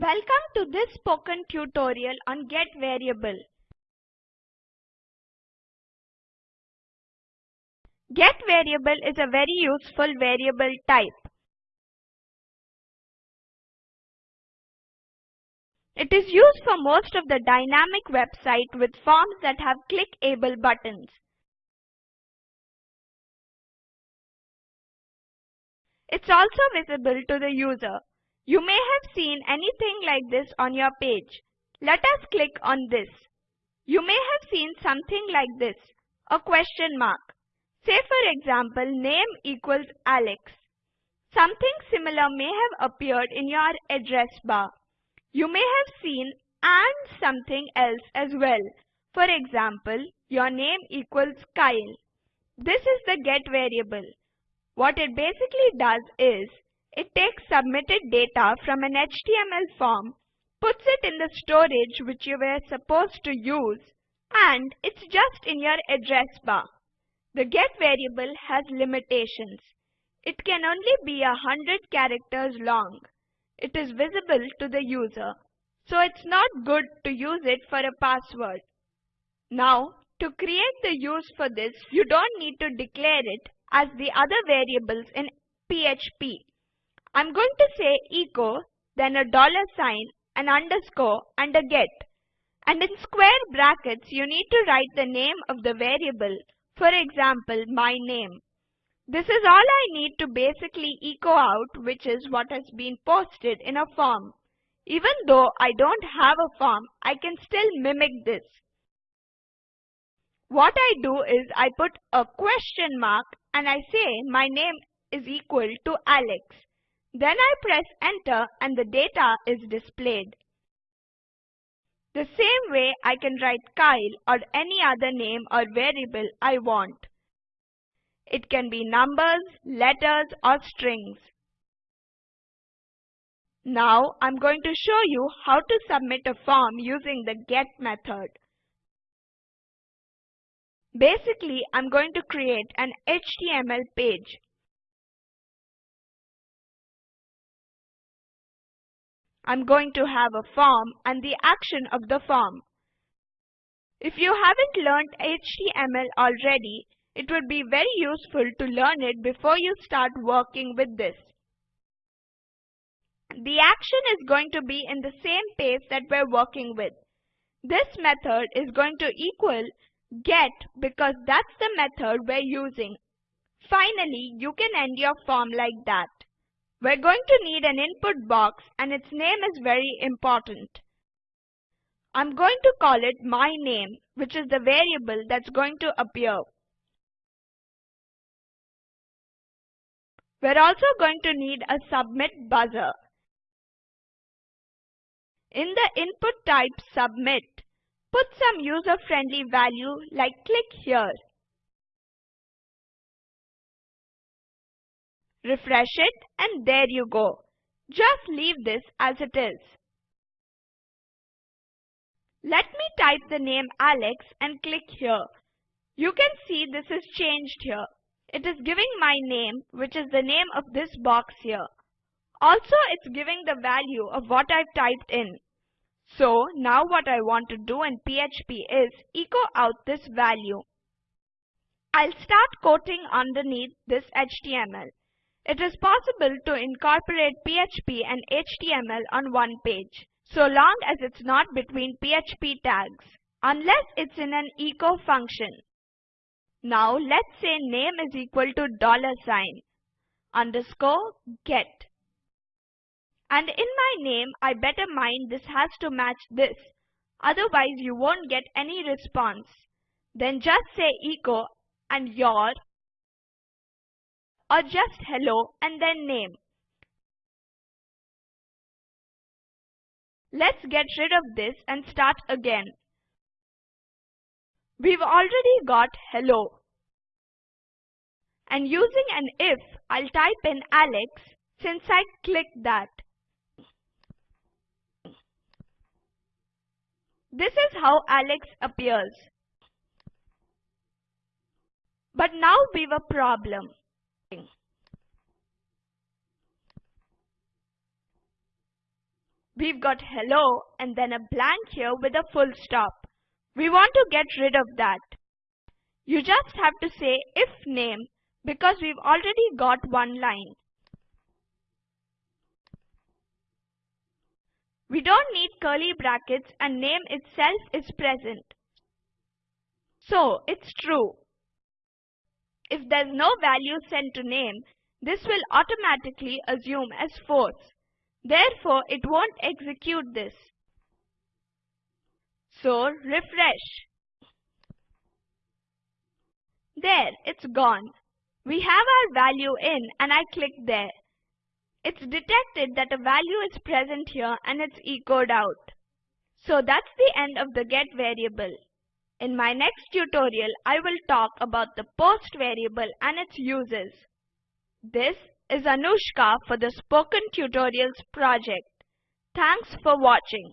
Welcome to this spoken tutorial on get variable. Get variable is a very useful variable type. It is used for most of the dynamic website with forms that have clickable buttons. It's also visible to the user. You may have seen anything like this on your page. Let us click on this. You may have seen something like this, a question mark. Say for example, name equals Alex. Something similar may have appeared in your address bar. You may have seen and something else as well. For example, your name equals Kyle. This is the get variable. What it basically does is, it takes submitted data from an HTML form, puts it in the storage which you were supposed to use, and it's just in your address bar. The get variable has limitations. It can only be a hundred characters long. It is visible to the user, so it's not good to use it for a password. Now, to create the use for this, you don't need to declare it as the other variables in PHP. I'm going to say echo, then a dollar sign, an underscore and a get. And in square brackets you need to write the name of the variable, for example my name. This is all I need to basically echo out which is what has been posted in a form. Even though I don't have a form, I can still mimic this. What I do is I put a question mark and I say my name is equal to Alex. Then I press enter and the data is displayed. The same way I can write Kyle or any other name or variable I want. It can be numbers, letters or strings. Now I'm going to show you how to submit a form using the get method. Basically, I'm going to create an HTML page. I'm going to have a form and the action of the form. If you haven't learned HTML already, it would be very useful to learn it before you start working with this. The action is going to be in the same page that we're working with. This method is going to equal get because that's the method we're using. Finally, you can end your form like that. We're going to need an input box and its name is very important. I'm going to call it my name, which is the variable that's going to appear. We're also going to need a submit buzzer. In the input type submit, put some user-friendly value like click here. Refresh it and there you go. Just leave this as it is. Let me type the name Alex and click here. You can see this is changed here. It is giving my name, which is the name of this box here. Also, it's giving the value of what I've typed in. So, now what I want to do in PHP is echo out this value. I'll start quoting underneath this HTML. It is possible to incorporate PHP and HTML on one page, so long as it's not between PHP tags, unless it's in an echo function. Now let's say name is equal to dollar sign underscore get. And in my name, I better mind this has to match this. Otherwise you won't get any response. Then just say echo and your or just hello and then name. Let's get rid of this and start again. We've already got hello. And using an if, I'll type in Alex since I clicked that. This is how Alex appears. But now we've a problem. We've got hello and then a blank here with a full stop. We want to get rid of that. You just have to say if name because we've already got one line. We don't need curly brackets and name itself is present. So it's true. If there's no value sent to name, this will automatically assume as false. Therefore, it won't execute this. So refresh. There, it's gone. We have our value in and I click there. It's detected that a value is present here and it's echoed out. So that's the end of the get variable. In my next tutorial, I will talk about the post variable and its uses. This is Anushka for the Spoken Tutorials project. Thanks for watching.